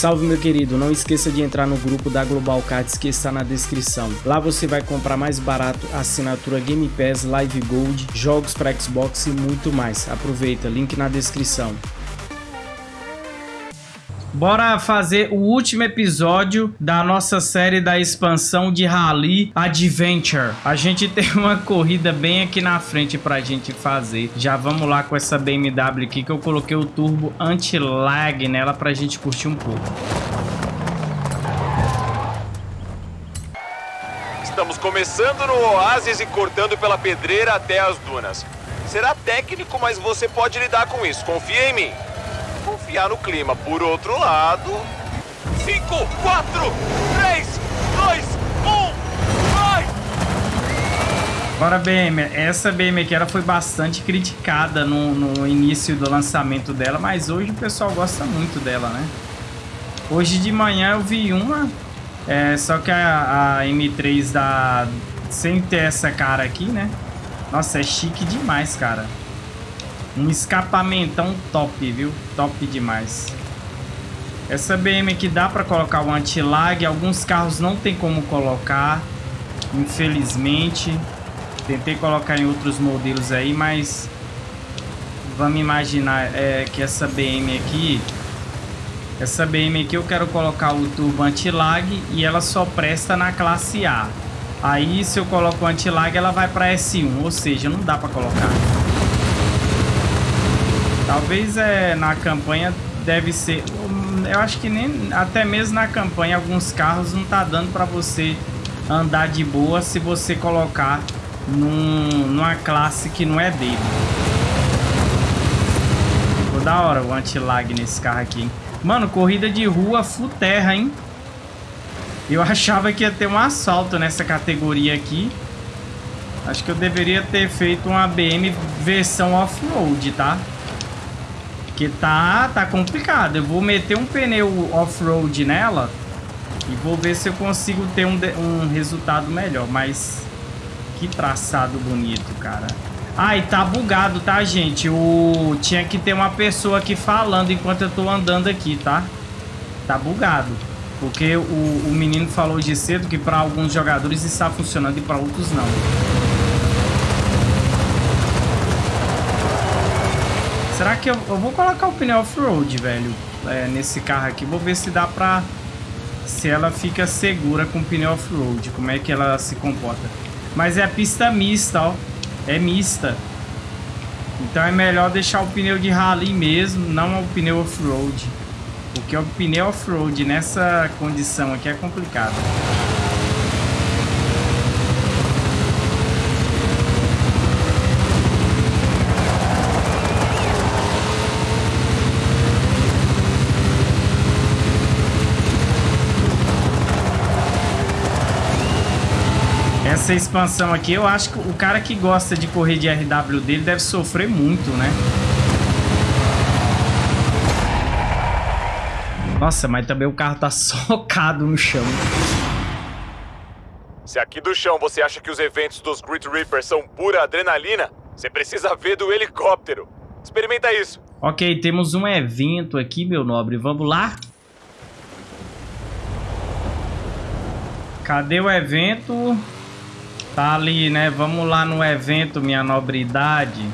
Salve meu querido, não esqueça de entrar no grupo da Global Cards que está na descrição. Lá você vai comprar mais barato assinatura Game Pass, Live Gold, jogos para Xbox e muito mais. Aproveita, link na descrição. Bora fazer o último episódio da nossa série da expansão de Rally Adventure. A gente tem uma corrida bem aqui na frente pra gente fazer. Já vamos lá com essa BMW aqui que eu coloquei o turbo anti-lag nela pra gente curtir um pouco. Estamos começando no oásis e cortando pela pedreira até as dunas. Será técnico, mas você pode lidar com isso. Confia em mim confiar no clima. Por outro lado... 5, 4, 3, 2, 1, vai! Agora, BM, essa BM aqui ela foi bastante criticada no, no início do lançamento dela, mas hoje o pessoal gosta muito dela, né? Hoje de manhã eu vi uma, é, só que a, a M3 da... sem ter essa cara aqui, né? Nossa, é chique demais, cara. Um escapamentão top, viu? Top demais. Essa BM aqui dá para colocar o anti-lag. Alguns carros não tem como colocar. Infelizmente. Tentei colocar em outros modelos aí, mas... Vamos imaginar é, que essa BM aqui... Essa BM aqui eu quero colocar o turbo anti-lag e ela só presta na classe A. Aí se eu coloco o anti-lag ela vai para S1, ou seja, não dá para colocar. Talvez é, na campanha deve ser... Eu acho que nem até mesmo na campanha alguns carros não tá dando para você andar de boa se você colocar num, numa classe que não é dele. Ficou da hora o anti-lag nesse carro aqui. Mano, corrida de rua full terra, hein? Eu achava que ia ter um assalto nessa categoria aqui. Acho que eu deveria ter feito uma BM versão off-road, tá? Porque tá, tá complicado. Eu vou meter um pneu off-road nela e vou ver se eu consigo ter um, um resultado melhor. Mas que traçado bonito, cara. Ah, e tá bugado, tá, gente? O... Tinha que ter uma pessoa aqui falando enquanto eu tô andando aqui, tá? Tá bugado. Porque o, o menino falou de cedo que para alguns jogadores está funcionando e para outros não. Será que eu, eu vou colocar o pneu off-road, velho, é, nesse carro aqui. Vou ver se dá pra... Se ela fica segura com o pneu off-road, como é que ela se comporta. Mas é a pista mista, ó. É mista. Então é melhor deixar o pneu de rally mesmo, não o pneu off-road. Porque o pneu off-road nessa condição aqui é complicado. Essa expansão aqui, eu acho que o cara que gosta de correr de RW dele deve sofrer muito, né? Nossa, mas também o carro tá socado no chão. Se aqui do chão você acha que os eventos dos Grit Reapers são pura adrenalina, você precisa ver do helicóptero. Experimenta isso. Ok, temos um evento aqui, meu nobre. Vamos lá? Cadê o evento? Tá ali, né? Vamos lá no evento, minha nobridade.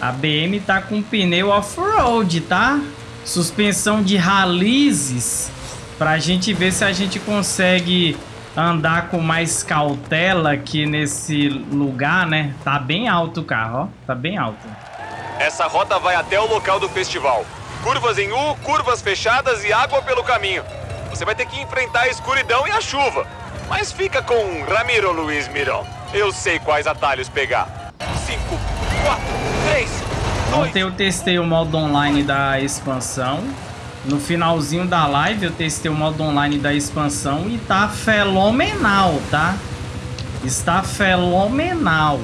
A BM tá com pneu off-road, tá? Suspensão de ralizes. Pra gente ver se a gente consegue andar com mais cautela aqui nesse lugar, né? Tá bem alto o carro, ó. Tá bem alto. Essa rota vai até o local do festival. Curvas em U, curvas fechadas e água pelo caminho. Você vai ter que enfrentar a escuridão e a chuva. Mas fica com Ramiro Luiz Mirão. Eu sei quais atalhos pegar. 5, 4, 3, 2... Ontem eu testei o modo online da expansão. No finalzinho da live eu testei o modo online da expansão e tá fenomenal, tá? Está fenomenal.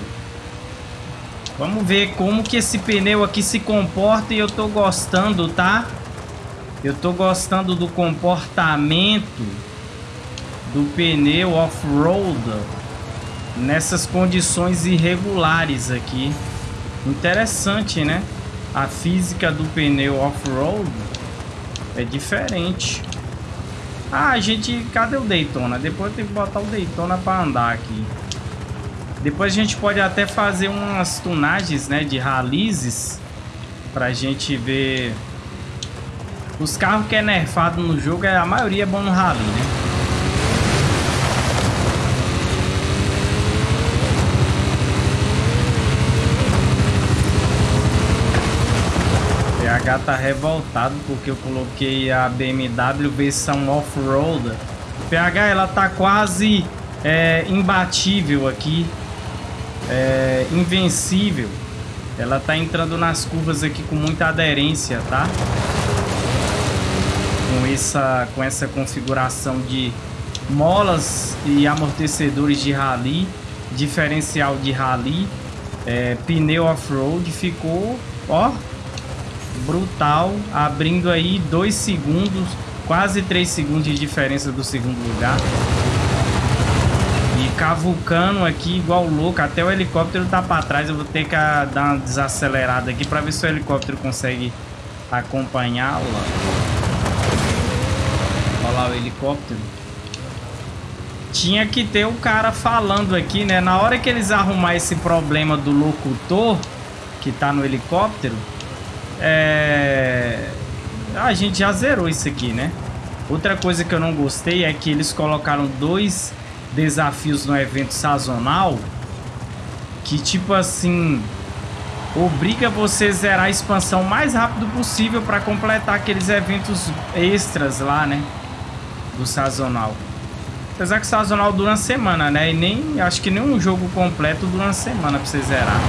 Vamos ver como que esse pneu aqui se comporta e eu tô gostando, tá? Eu tô gostando do comportamento do pneu off-road nessas condições irregulares aqui. Interessante, né? A física do pneu off-road é diferente. Ah, gente... Cadê o Daytona? Depois tem que botar o Daytona pra andar aqui. Depois a gente pode até fazer umas tunagens, né? De ralizes. Pra gente ver... Os carros que é nerfado no jogo, a maioria é bom no rally, né? Tá revoltado porque eu coloquei a BMW versão off-road. PH ela tá quase é, imbatível aqui, é, invencível. Ela tá entrando nas curvas aqui com muita aderência, tá? Com essa, com essa configuração de molas e amortecedores de rally, diferencial de rally, é, pneu off-road, ficou, ó, brutal, abrindo aí dois segundos, quase três segundos de diferença do segundo lugar. E cavucando aqui igual louco, até o helicóptero tá para trás, eu vou ter que dar uma desacelerada aqui para ver se o helicóptero consegue acompanhá-la. Olha lá o helicóptero. Tinha que ter o cara falando aqui, né? Na hora que eles arrumar esse problema do locutor que tá no helicóptero, é... A gente já zerou isso aqui, né? Outra coisa que eu não gostei é que eles colocaram dois desafios no evento sazonal que, tipo assim, obriga você a zerar a expansão mais rápido possível para completar aqueles eventos extras lá, né? Do sazonal. Apesar que o sazonal dura uma semana, né? E nem, acho que nenhum jogo completo dura uma semana para você zerar.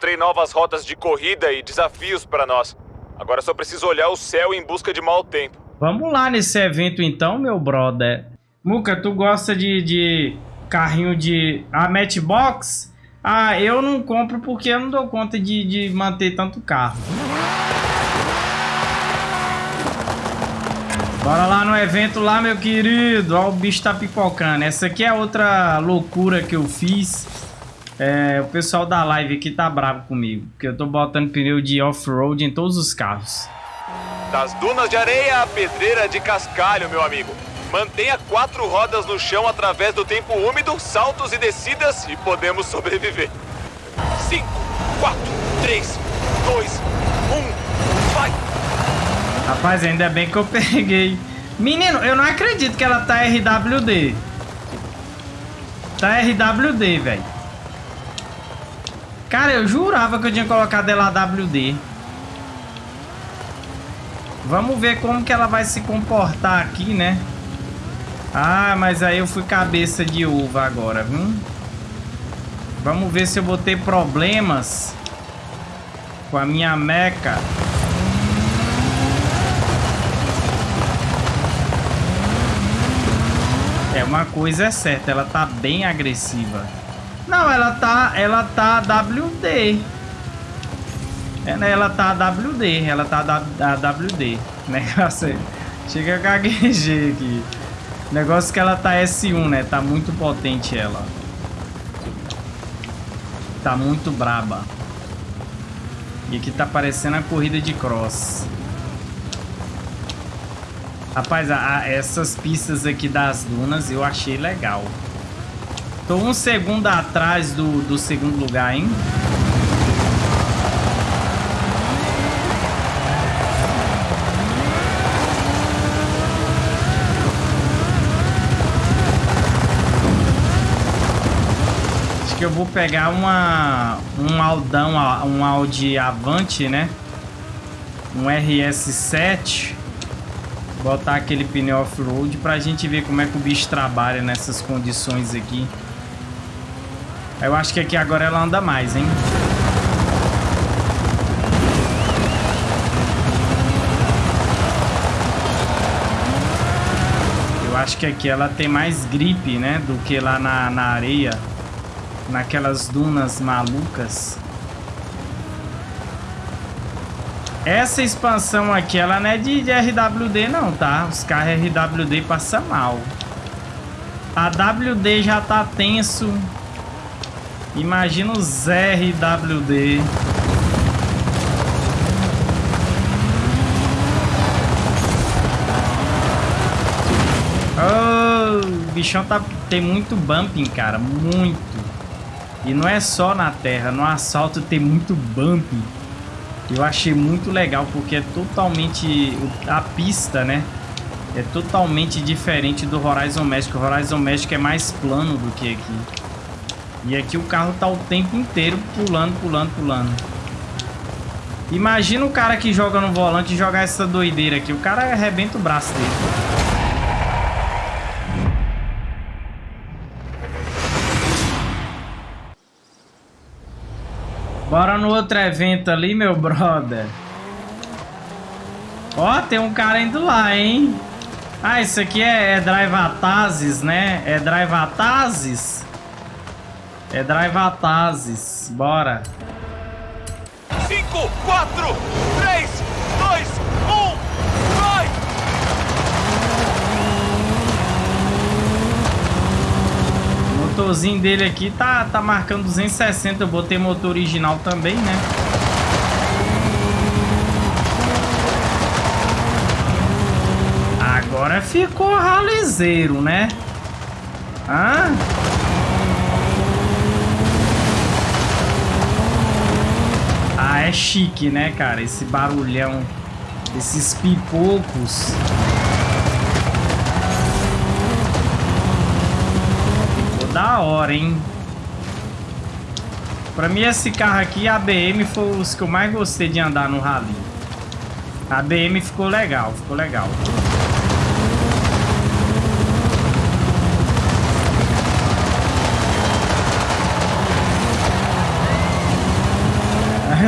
Encontrei novas rotas de corrida e desafios para nós. Agora só preciso olhar o céu em busca de mau tempo. Vamos lá nesse evento então, meu brother. Muca, tu gosta de, de carrinho de... a ah, Matchbox? Ah, eu não compro porque eu não dou conta de, de manter tanto carro. Bora lá no evento lá, meu querido. Ó, o bicho tá pipocando. Essa aqui é outra loucura que eu fiz. É, o pessoal da live aqui tá bravo comigo, porque eu tô botando pneu de off-road em todos os carros. Das dunas de areia à pedreira de cascalho, meu amigo. Mantenha quatro rodas no chão através do tempo úmido, saltos e descidas e podemos sobreviver. Cinco, quatro, três, dois, um, vai! Rapaz, ainda bem que eu peguei. Menino, eu não acredito que ela tá RWD. Tá RWD, velho. Cara, eu jurava que eu tinha colocado ela WD. Vamos ver como que ela vai se comportar aqui, né? Ah, mas aí eu fui cabeça de uva agora, viu? Vamos ver se eu vou ter problemas com a minha meca. É, uma coisa é certa, ela tá bem agressiva. Não, ela tá, ela tá WD. É, né, ela tá WD, ela tá WD. Negócio Chega a gaguejei aqui. Negócio que ela tá S1, né? Tá muito potente ela. Tá muito braba. E aqui tá parecendo a corrida de cross. Rapaz, a, a, essas pistas aqui das dunas eu achei legal. Tô um segundo atrás do, do segundo lugar, hein? Acho que eu vou pegar uma um Aldão, um Audi Avante, né? Um RS7 botar aquele pneu off-road pra gente ver como é que o bicho trabalha nessas condições aqui. Eu acho que aqui agora ela anda mais, hein? Eu acho que aqui ela tem mais gripe, né? Do que lá na, na areia. Naquelas dunas malucas. Essa expansão aqui, ela não é de, de RWD não, tá? Os carros RWD passam mal. A WD já tá tenso. Imagina os RWD. Oh, o bichão tá, tem muito bumping, cara. Muito. E não é só na terra. No assalto tem muito bumping. Eu achei muito legal porque é totalmente... A pista, né? É totalmente diferente do Horizon Magic. O Horizon Magic é mais plano do que aqui. E aqui o carro tá o tempo inteiro pulando, pulando, pulando. Imagina o cara que joga no volante jogar essa doideira aqui. O cara arrebenta o braço dele. Bora no outro evento ali, meu brother. Ó, tem um cara indo lá, hein? Ah, isso aqui é, é Drive Atazes, né? É Drive Atazes? É Drive Atazes. Bora. 5, 4, 3, 2, 1, vai! O motorzinho dele aqui tá, tá marcando 260. Eu botei motor original também, né? Agora ficou ralizeiro, né? Ah... É chique, né, cara? Esse barulhão, esses pipocos. Ficou da hora, hein? Pra mim, esse carro aqui, a BM, foi os que eu mais gostei de andar no rally. A BM ficou legal, ficou legal.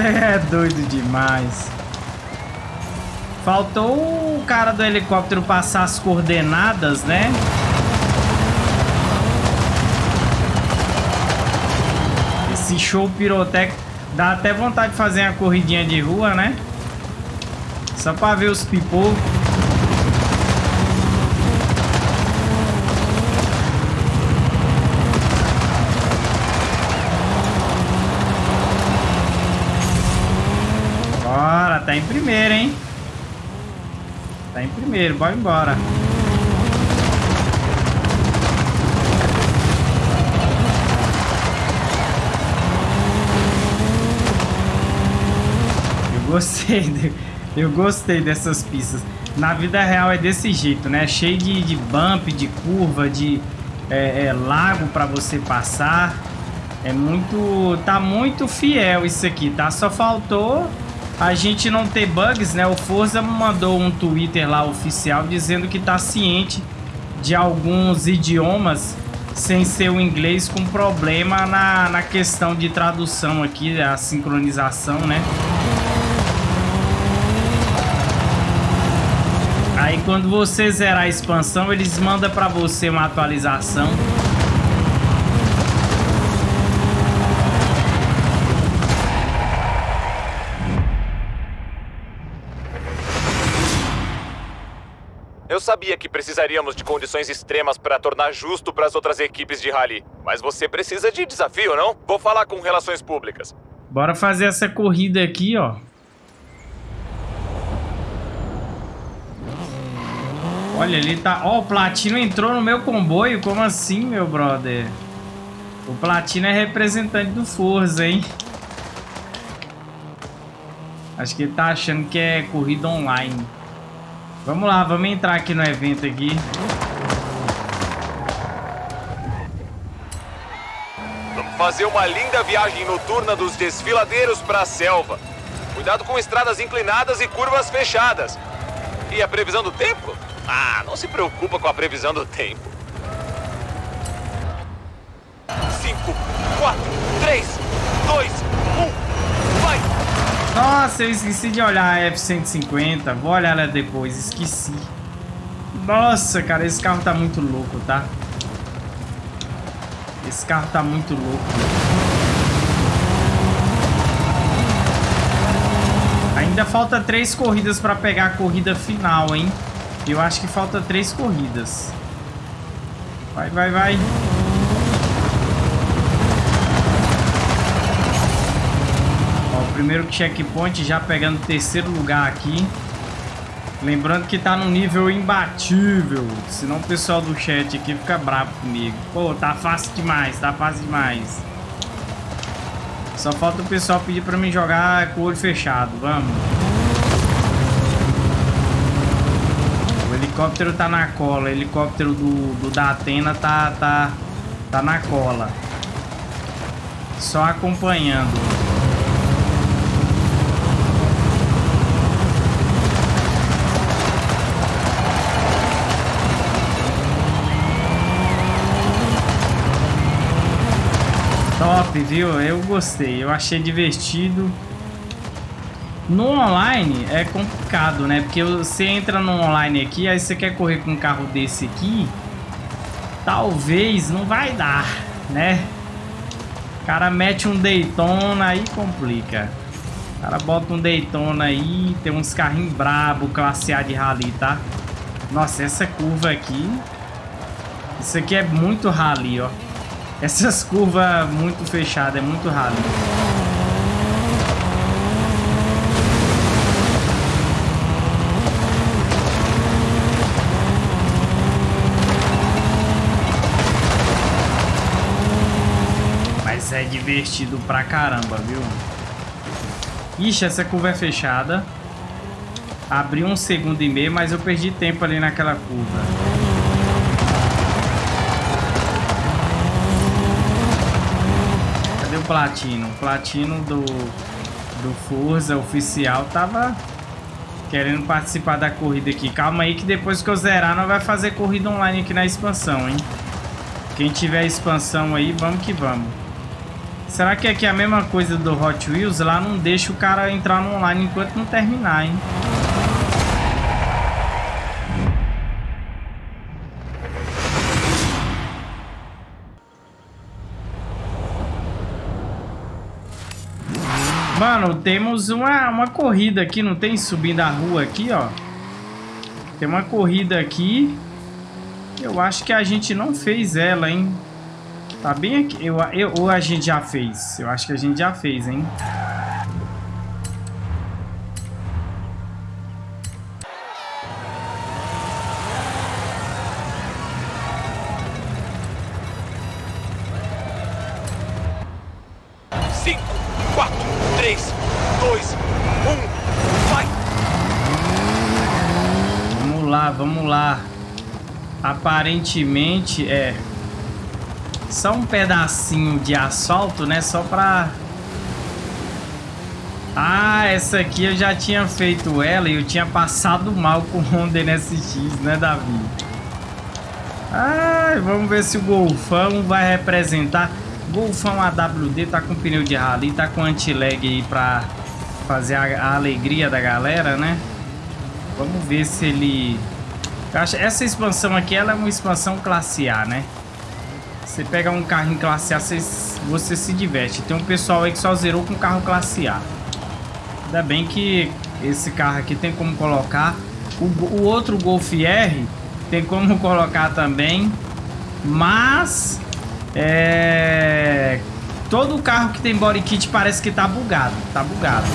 É doido demais. Faltou o cara do helicóptero passar as coordenadas, né? Esse show pirotécnico dá até vontade de fazer uma corridinha de rua, né? Só pra ver os pipocos. tá em primeiro, hein? Tá em primeiro, bora embora. Eu gostei, de, eu gostei dessas pistas. Na vida real é desse jeito, né? Cheio de, de bump, de curva, de é, é, lago para você passar. É muito... Tá muito fiel isso aqui, tá? Só faltou a gente não ter bugs, né? O Forza mandou um Twitter lá oficial dizendo que tá ciente de alguns idiomas sem ser o inglês com problema na, na questão de tradução aqui, a sincronização, né? Aí quando você zerar a expansão, eles mandam para você uma atualização sabia que precisaríamos de condições extremas para tornar justo para as outras equipes de rally. Mas você precisa de desafio, não? Vou falar com relações públicas. Bora fazer essa corrida aqui, ó. Olha, ele tá... Ó, o Platino entrou no meu comboio. Como assim, meu brother? O Platino é representante do Forza, hein? Acho que ele tá achando que é corrida online. Vamos lá, vamos entrar aqui no evento aqui. Vamos fazer uma linda viagem noturna dos desfiladeiros para a selva. Cuidado com estradas inclinadas e curvas fechadas. E a previsão do tempo? Ah, não se preocupa com a previsão do tempo. 5, 4, 3, 2, 1... Nossa, eu esqueci de olhar a F-150. Vou olhar ela depois, esqueci. Nossa, cara, esse carro tá muito louco, tá? Esse carro tá muito louco. Ainda falta três corridas pra pegar a corrida final, hein? Eu acho que falta três corridas. Vai, vai, vai. Primeiro checkpoint já pegando terceiro lugar aqui. Lembrando que tá no nível imbatível. Senão o pessoal do chat aqui fica bravo comigo. Pô, tá fácil demais, tá fácil demais. Só falta o pessoal pedir pra mim jogar com o olho fechado. Vamos. O helicóptero tá na cola. O helicóptero do, do da Atena tá, tá, tá na cola. Só acompanhando. Top, viu? Eu gostei, eu achei divertido. No online é complicado, né? Porque você entra no online aqui, aí você quer correr com um carro desse aqui, talvez não vai dar, né? O cara mete um Daytona aí complica. O cara bota um Daytona aí, tem uns carrinhos brabo, classe A de rally, tá? Nossa, essa curva aqui... Isso aqui é muito rally, ó. Essas curvas muito fechadas, é muito raro. Mas é divertido pra caramba, viu? Ixi, essa curva é fechada. Abri um segundo e meio, mas eu perdi tempo ali naquela curva. Platino. O Platino do, do Forza oficial tava querendo participar da corrida aqui. Calma aí que depois que eu zerar, nós vai fazer corrida online aqui na expansão, hein? Quem tiver expansão aí, vamos que vamos. Será que aqui é a mesma coisa do Hot Wheels? Lá não deixa o cara entrar no online enquanto não terminar, hein? Mano, temos uma, uma corrida aqui, não tem? Subindo a rua aqui, ó. Tem uma corrida aqui. Eu acho que a gente não fez ela, hein? Tá bem aqui. Eu, eu, ou a gente já fez? Eu acho que a gente já fez, hein? Aparentemente é só um pedacinho de asfalto, né? Só pra... Ah, essa aqui eu já tinha feito ela e eu tinha passado mal com o Honda NSX, né, Davi? Ah, vamos ver se o Golfão vai representar. Golfão AWD tá com pneu de rally, tá com anti-lag aí pra fazer a, a alegria da galera, né? Vamos ver se ele Acho, essa expansão aqui, ela é uma expansão classe A, né? Você pega um carro em classe A, você, você se diverte. Tem um pessoal aí que só zerou com carro classe A. Ainda bem que esse carro aqui tem como colocar. O, o outro Golf R tem como colocar também. Mas... É... Todo carro que tem body kit parece que tá bugado. Tá bugado.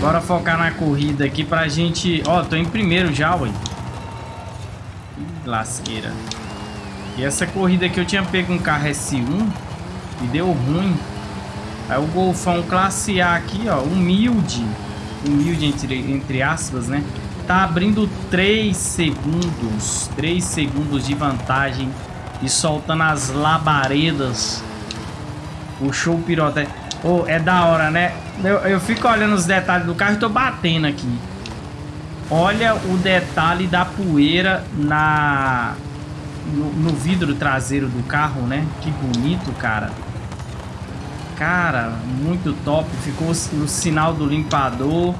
Bora focar na corrida aqui pra gente... Ó, tô em primeiro já, ué. Lasqueira. E essa corrida aqui eu tinha pego um carro S1 e deu ruim. Aí o Golfão classe A aqui, ó, humilde. Humilde entre, entre aspas, né? Tá abrindo 3 segundos. 3 segundos de vantagem. E soltando as labaredas. Puxou o pirotécnico. Oh, é da hora, né? Eu, eu fico olhando os detalhes do carro e tô batendo aqui. Olha o detalhe da poeira na no, no, vidro traseiro do carro, né? Que bonito, cara. Cara, muito top. Ficou o sinal do limpador.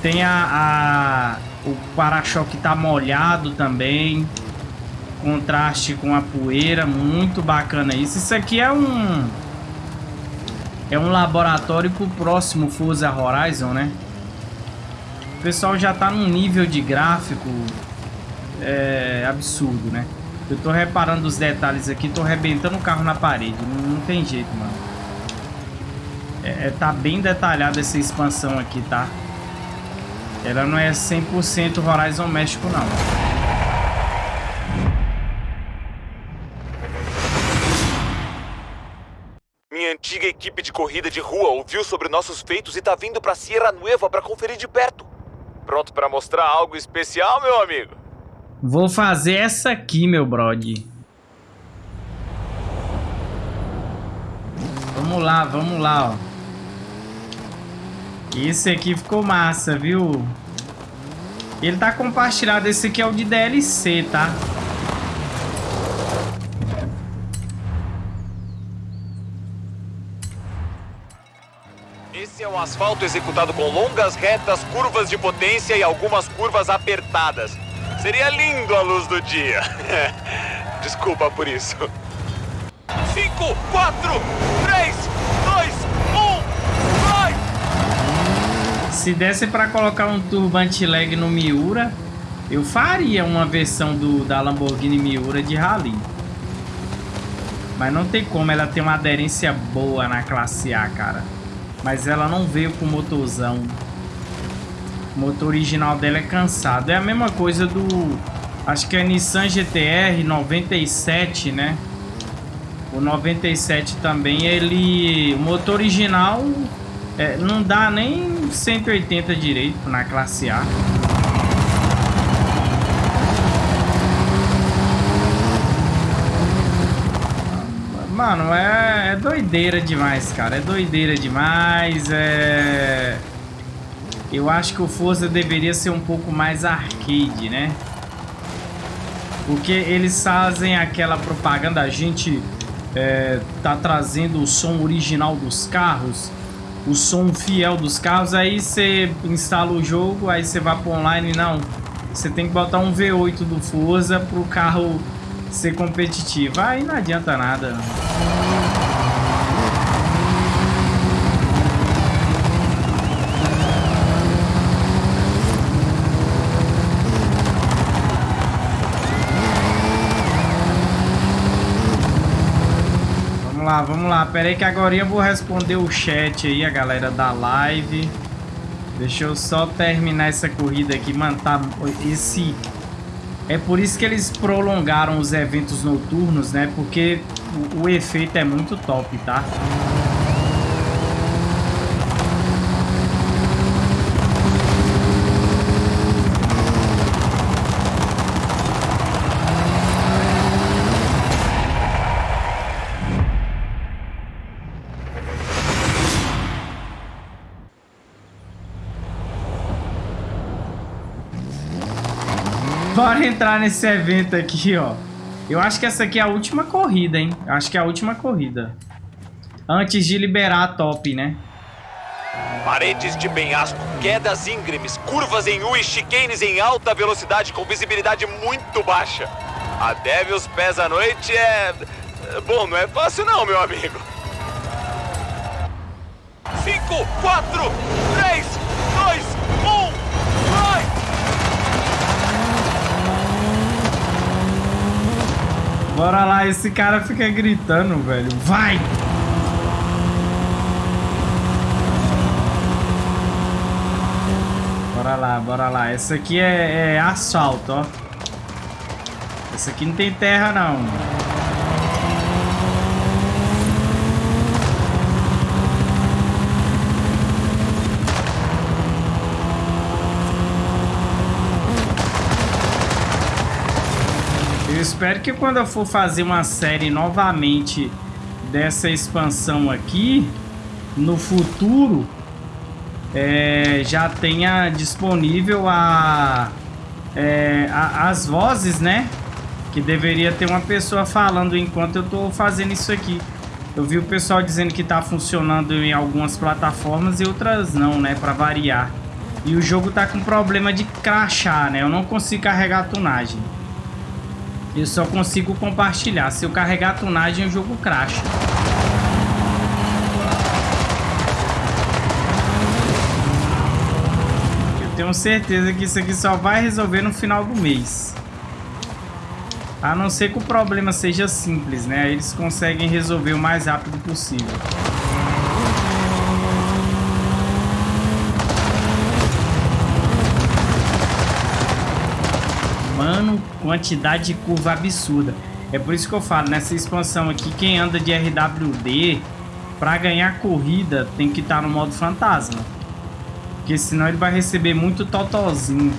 Tem a, a o para-choque tá molhado também. Contraste com a poeira, muito bacana isso. Isso aqui é um é um laboratório próximo Forza Horizon, né? O pessoal já tá num nível de gráfico é, absurdo, né? Eu tô reparando os detalhes aqui, tô arrebentando o carro na parede. Não, não tem jeito, mano. É, é, tá bem detalhada essa expansão aqui, tá? Ela não é 100% Horizon México, não. Antiga equipe de corrida de rua ouviu sobre nossos feitos e tá vindo pra Sierra Nueva pra conferir de perto. Pronto pra mostrar algo especial, meu amigo? Vou fazer essa aqui, meu brody. Vamos lá, vamos lá, ó. Esse aqui ficou massa, viu? Ele tá compartilhado. Esse aqui é o de DLC, tá? Esse é um asfalto executado com longas retas, curvas de potência e algumas curvas apertadas. Seria lindo à luz do dia. Desculpa por isso. 5, 4, 3, 2, 1, vai! Se desse para colocar um turbo anti-lag no Miura, eu faria uma versão do, da Lamborghini Miura de Rally. Mas não tem como, ela tem uma aderência boa na classe A, cara. Mas ela não veio com motorzão. O motor original dela é cansado. É a mesma coisa do... Acho que é Nissan GTR 97, né? O 97 também, ele... O motor original é, não dá nem 180 direito na classe A. Mano, é, é doideira demais, cara. É doideira demais. É... Eu acho que o Forza deveria ser um pouco mais arcade, né? Porque eles fazem aquela propaganda, a gente é, tá trazendo o som original dos carros, o som fiel dos carros, aí você instala o jogo, aí você vai pro online, não. Você tem que botar um V8 do Forza pro carro ser competitivo. Aí não adianta nada. Vamos lá, vamos lá. Pera aí que agora eu vou responder o chat aí, a galera da live. Deixa eu só terminar essa corrida aqui, mano, tá esse é por isso que eles prolongaram os eventos noturnos, né? Porque o, o efeito é muito top, tá? Entrar nesse evento aqui, ó. Eu acho que essa aqui é a última corrida, hein? Eu acho que é a última corrida. Antes de liberar a top, né? Paredes de penhasco, quedas íngremes, curvas em U e chicanes em alta velocidade com visibilidade muito baixa. Até os pés à noite é... Bom, não é fácil não, meu amigo. 5, 4, 3, 2, 1, vai! Bora lá, esse cara fica gritando, velho. Vai! Bora lá, bora lá. Essa aqui é, é asfalto, ó. Essa aqui não tem terra, não. Espero que quando eu for fazer uma série novamente dessa expansão aqui, no futuro, é, já tenha disponível a, é, a, as vozes, né? Que deveria ter uma pessoa falando enquanto eu tô fazendo isso aqui. Eu vi o pessoal dizendo que tá funcionando em algumas plataformas e outras não, né? Pra variar. E o jogo tá com problema de crachar, né? Eu não consigo carregar a tunagem. Eu só consigo compartilhar. Se eu carregar a tunagem, o jogo cracha. Eu tenho certeza que isso aqui só vai resolver no final do mês. A não ser que o problema seja simples, né? Eles conseguem resolver o mais rápido possível. Quantidade de curva absurda. É por isso que eu falo, nessa expansão aqui, quem anda de RWD, para ganhar corrida, tem que estar tá no modo fantasma. Porque senão ele vai receber muito totozinho.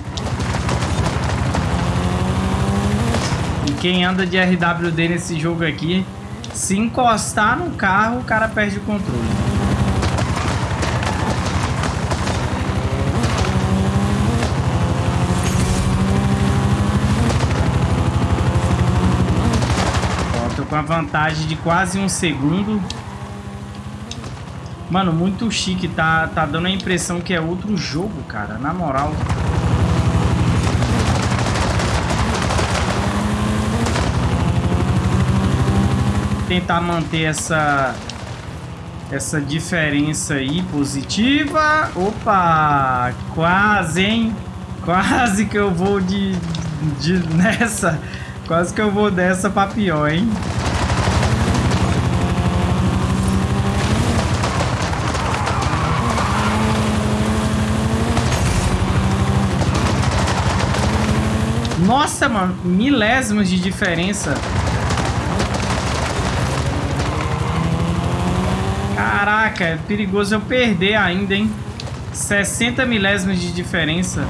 quem anda de RWD nesse jogo aqui, se encostar no carro, o cara perde o controle. Ó, tô com a vantagem de quase um segundo. Mano, muito chique. Tá, tá dando a impressão que é outro jogo, cara. Na moral. tentar manter essa essa diferença aí positiva. Opa, quase, hein? Quase que eu vou de, de nessa. Quase que eu vou dessa pra pior, hein? Nossa, mano, milésimos de diferença. Caraca, é perigoso eu perder ainda, hein? 60 milésimos de diferença.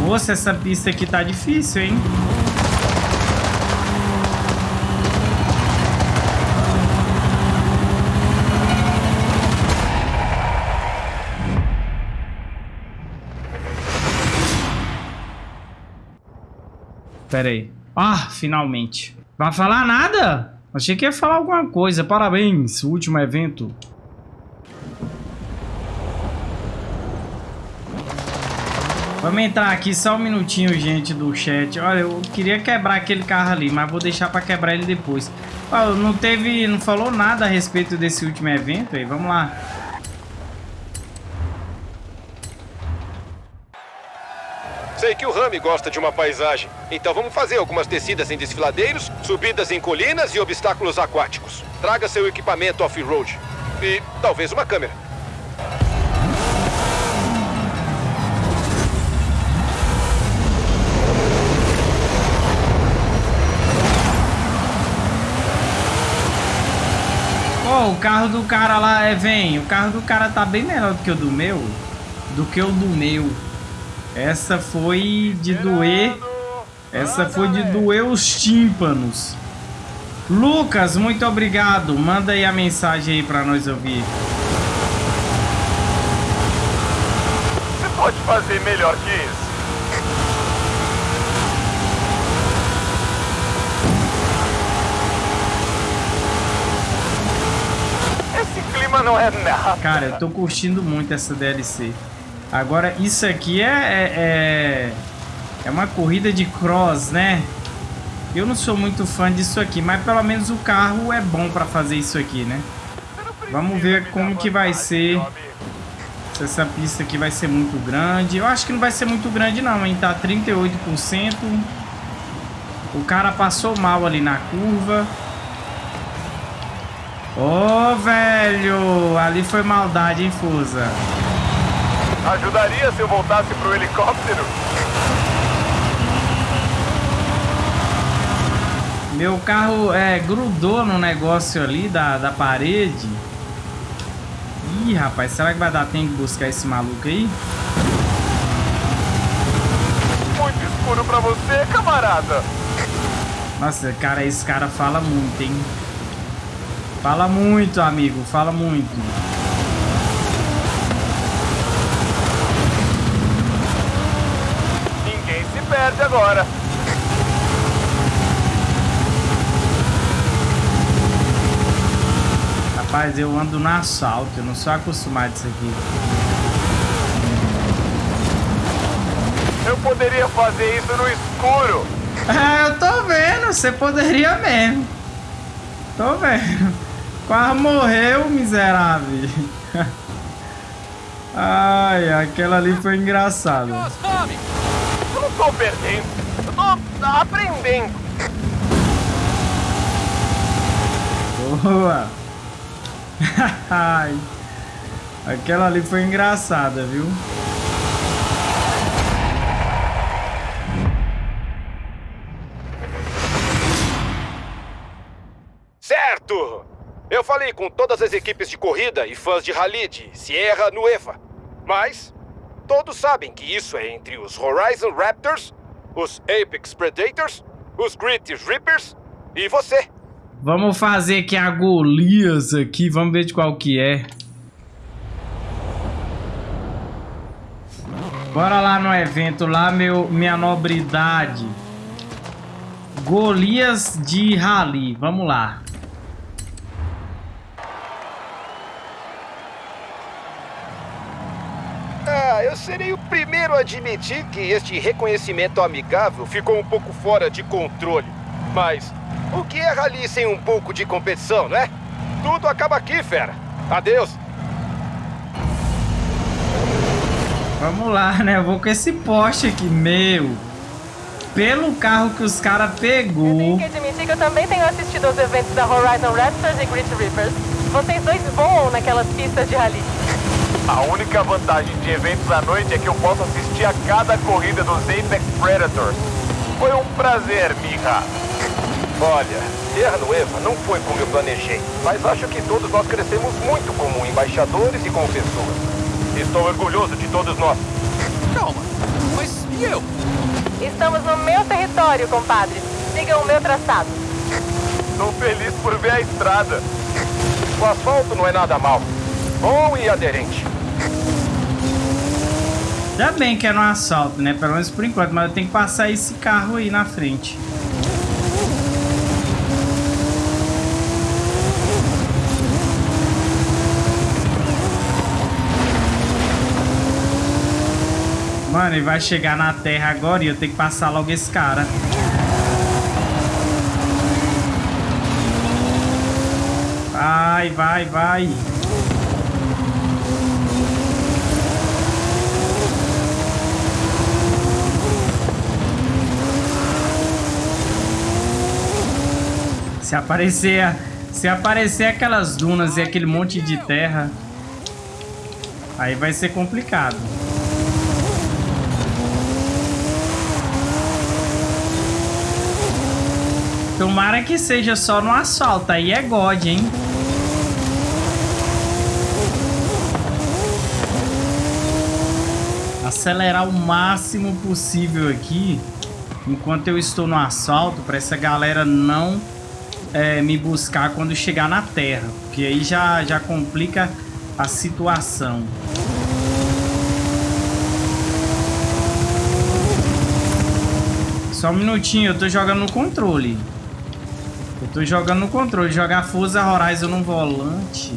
Moça, essa pista aqui tá difícil, hein? Pera aí. Ah, finalmente. Vai falar nada? Achei que ia falar alguma coisa. Parabéns, último evento. Vamos entrar aqui só um minutinho, gente, do chat. Olha, eu queria quebrar aquele carro ali, mas vou deixar para quebrar ele depois. Oh, não teve, não falou nada a respeito desse último evento aí. Vamos lá. Sei que o Rami gosta de uma paisagem. Então vamos fazer algumas descidas em desfiladeiros, subidas em colinas e obstáculos aquáticos. Traga seu equipamento off-road. E talvez uma câmera. Oh, o carro do cara lá é vem. O carro do cara tá bem melhor do que o do meu. Do que o do meu. Essa foi de doer. Essa foi de doer os tímpanos. Lucas, muito obrigado. Manda aí a mensagem aí pra nós ouvir. Você pode fazer melhor que isso. Esse clima não é nada. Cara, eu tô curtindo muito essa DLC. Agora, isso aqui é, é, é, é uma corrida de cross, né? Eu não sou muito fã disso aqui, mas pelo menos o carro é bom para fazer isso aqui, né? Vamos ver como que vai ser. Se essa pista aqui vai ser muito grande. Eu acho que não vai ser muito grande não, hein? Tá 38%. O cara passou mal ali na curva. Ô, oh, velho! Ali foi maldade, hein, Fusa? Ajudaria se eu voltasse pro helicóptero? Meu carro é, grudou no negócio ali da, da parede. Ih, rapaz, será que vai dar tempo de buscar esse maluco aí? Muito escuro pra você, camarada. Nossa, cara, esse cara fala muito, hein? Fala muito, amigo, fala muito. perde agora. Rapaz, eu ando no assalto, eu não sou acostumado a isso aqui. Eu poderia fazer isso no escuro. É, eu tô vendo, você poderia mesmo. Tô vendo. Quase morreu, miserável. Ai, aquela ali foi engraçada. Tô perdendo. Eu tô aprendendo. Boa. Ai. Aquela ali foi engraçada, viu? Certo! Eu falei com todas as equipes de corrida e fãs de rally de Sierra Nueva. Mas todos sabem que isso é entre os Horizon Raptors, os Apex Predators, os Grit Reapers e você. Vamos fazer aqui a Golias aqui, vamos ver de qual que é. Bora lá no evento lá, meu, minha nobridade. Golias de Rally, vamos lá. Ah, eu serei o primeiro a admitir que este reconhecimento amigável ficou um pouco fora de controle. Mas o que é rally sem um pouco de competição, né? Tudo acaba aqui, fera. Adeus. Vamos lá, né? Eu vou com esse poste aqui, meu. Pelo carro que os caras pegou. Eu tenho que admitir que eu também tenho assistido aos eventos da Horizon Raptors e Grit Reapers. Vocês dois voam naquelas pistas de rally. A única vantagem de eventos à noite é que eu posso assistir a cada corrida dos Apex Predators. Foi um prazer, Mija. Olha, Terra Nueva não foi como eu planejei, mas acho que todos nós crescemos muito como embaixadores e como pessoas. Estou orgulhoso de todos nós. Calma, mas e eu? Estamos no meu território, compadre. Sigam o meu traçado. Estou feliz por ver a estrada. O asfalto não é nada mal. Bom e aderente. Ainda bem que é no assalto, né? Pelo menos por enquanto, mas eu tenho que passar esse carro aí na frente. Mano, ele vai chegar na terra agora e eu tenho que passar logo esse cara. Vai, vai, vai. Se aparecer, se aparecer aquelas dunas e aquele monte de terra, aí vai ser complicado. Tomara que seja só no asfalto, aí é God, hein? Acelerar o máximo possível aqui, enquanto eu estou no asfalto, para essa galera não é, me buscar quando chegar na terra, porque aí já, já complica a situação. Só um minutinho, eu tô jogando no controle. Eu tô jogando no controle. Jogar Forza Horizon no volante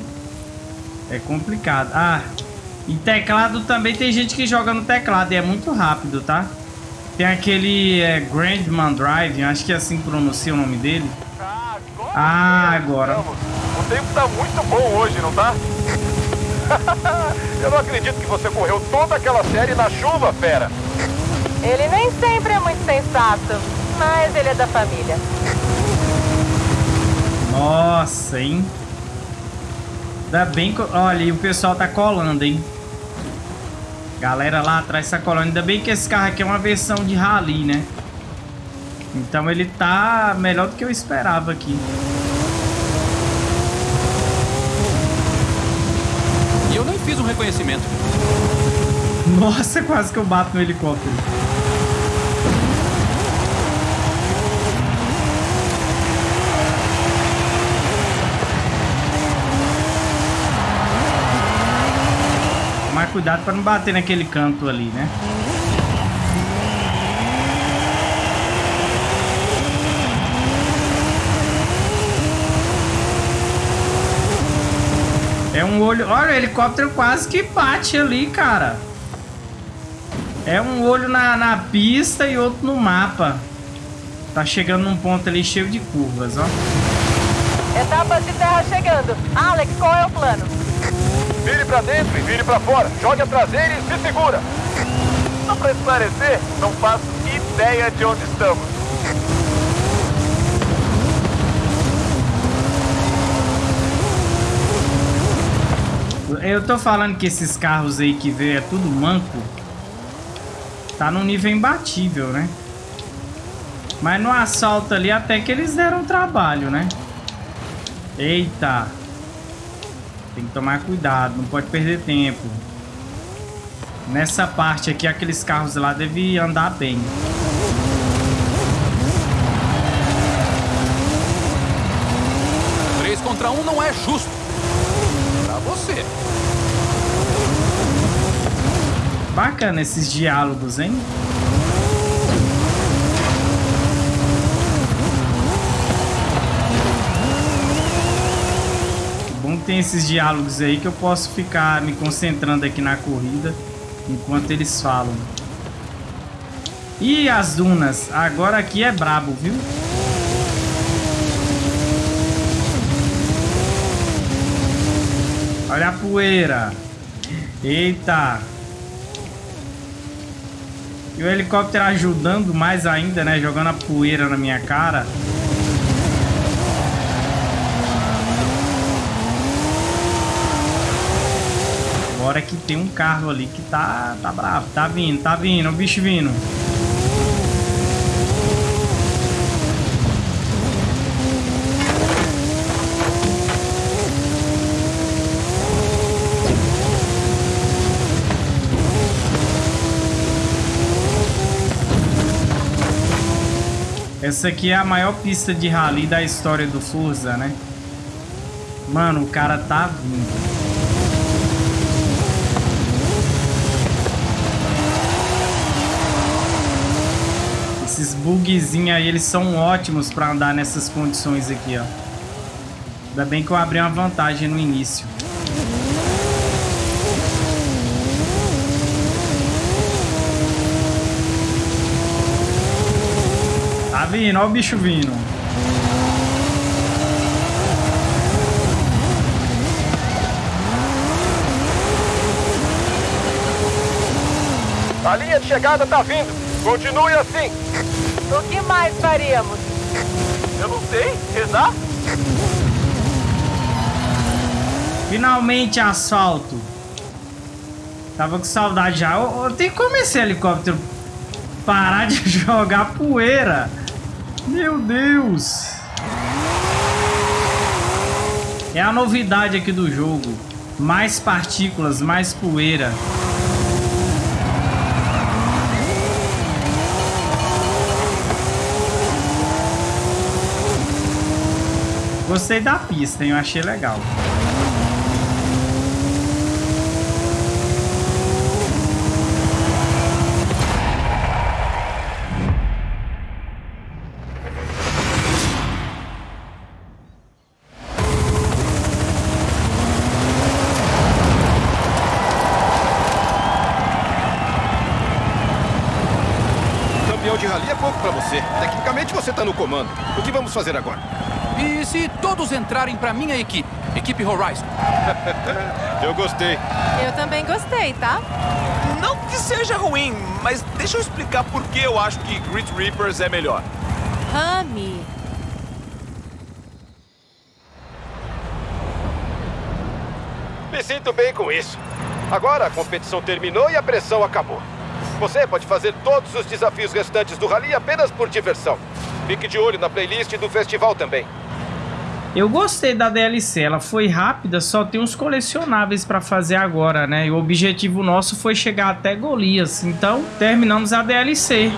é complicado. Ah, e teclado também tem gente que joga no teclado e é muito rápido, tá? Tem aquele é, Grandman Drive, acho que é assim que pronuncia o nome dele. Ah, agora. O tempo tá muito bom hoje, não tá? Eu não acredito que você correu toda aquela série na chuva, fera. Ele nem sempre é muito sensato, mas ele é da família. Nossa, hein? Ainda bem que... Olha, e o pessoal tá colando, hein? Galera lá atrás tá colando. Ainda bem que esse carro aqui é uma versão de rally, né? Então ele tá melhor do que eu esperava aqui. E eu nem fiz um reconhecimento. Nossa, quase que eu bato no helicóptero. cuidado para não bater naquele canto ali, né? É um olho... Olha, o helicóptero quase que bate ali, cara. É um olho na, na pista e outro no mapa. Tá chegando num ponto ali cheio de curvas, ó. Etapas de terra chegando. Alex, qual é o plano? Vire pra dentro e vire pra fora. Jogue a traseira e se segura. Só pra esclarecer, não faço ideia de onde estamos. Eu tô falando que esses carros aí que veio é tudo manco. Tá num nível imbatível, né? Mas no assalto ali até que eles deram trabalho, né? Eita. Tem que tomar cuidado, não pode perder tempo. Nessa parte aqui, aqueles carros lá devem andar bem. Três contra um não é justo. Você. Bacana esses diálogos, hein? Bom que tem esses diálogos aí que eu posso ficar me concentrando aqui na corrida enquanto eles falam. E as dunas? Agora aqui é brabo, viu? Olha a poeira. Eita. E o helicóptero ajudando mais ainda, né? Jogando a poeira na minha cara. Agora que tem um carro ali que tá, tá bravo. Tá vindo, tá vindo, o bicho vindo. Essa aqui é a maior pista de rally da história do Forza, né? Mano, o cara tá vindo. Esses bugzinhos aí, eles são ótimos pra andar nessas condições aqui, ó. Ainda bem que eu abri uma vantagem no início. Vindo, ó o bicho vindo. A linha de chegada tá vindo. Continue assim. O que mais faríamos? Eu não sei. Rezar? Finalmente asfalto. Tava com saudade já. Eu, eu tenho como esse helicóptero parar de jogar poeira. Meu Deus. É a novidade aqui do jogo. Mais partículas, mais poeira. Gostei da pista, hein? Eu achei legal. Vamos fazer agora? E se todos entrarem pra minha equipe? Equipe Horizon. Eu gostei. Eu também gostei, tá? Não que seja ruim, mas deixa eu explicar por que eu acho que Grit Reapers é melhor. Rami. Me sinto bem com isso. Agora a competição terminou e a pressão acabou. Você pode fazer todos os desafios restantes do rally apenas por diversão. Fique de olho na playlist do festival também. Eu gostei da DLC, ela foi rápida, só tem uns colecionáveis pra fazer agora, né? E o objetivo nosso foi chegar até Golias, então terminamos a DLC.